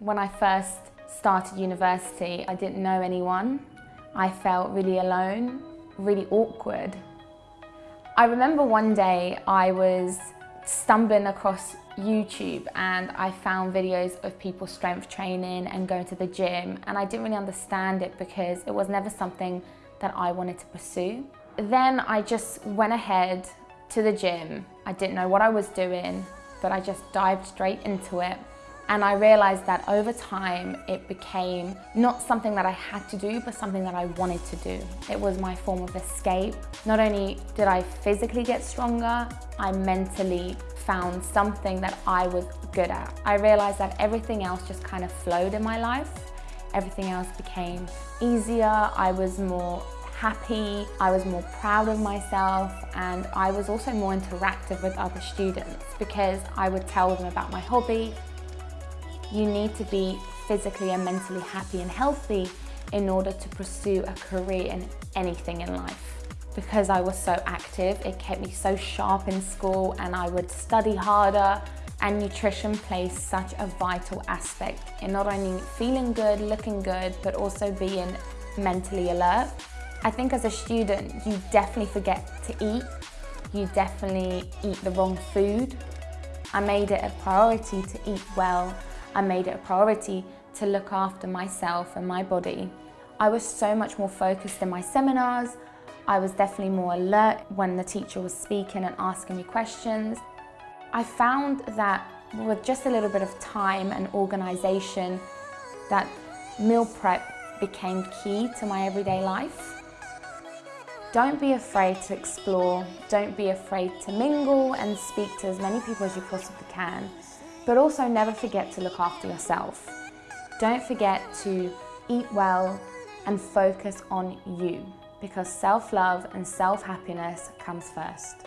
When I first started university, I didn't know anyone. I felt really alone, really awkward. I remember one day I was stumbling across YouTube and I found videos of people strength training and going to the gym and I didn't really understand it because it was never something that I wanted to pursue. Then I just went ahead to the gym. I didn't know what I was doing, but I just dived straight into it. And I realized that over time, it became not something that I had to do, but something that I wanted to do. It was my form of escape. Not only did I physically get stronger, I mentally found something that I was good at. I realized that everything else just kind of flowed in my life. Everything else became easier. I was more happy, I was more proud of myself and I was also more interactive with other students because I would tell them about my hobby. You need to be physically and mentally happy and healthy in order to pursue a career in anything in life. Because I was so active, it kept me so sharp in school and I would study harder and nutrition plays such a vital aspect in not only feeling good, looking good, but also being mentally alert. I think as a student, you definitely forget to eat. You definitely eat the wrong food. I made it a priority to eat well. I made it a priority to look after myself and my body. I was so much more focused in my seminars. I was definitely more alert when the teacher was speaking and asking me questions. I found that with just a little bit of time and organisation, that meal prep became key to my everyday life. Don't be afraid to explore, don't be afraid to mingle and speak to as many people as you possibly can, but also never forget to look after yourself. Don't forget to eat well and focus on you because self-love and self-happiness comes first.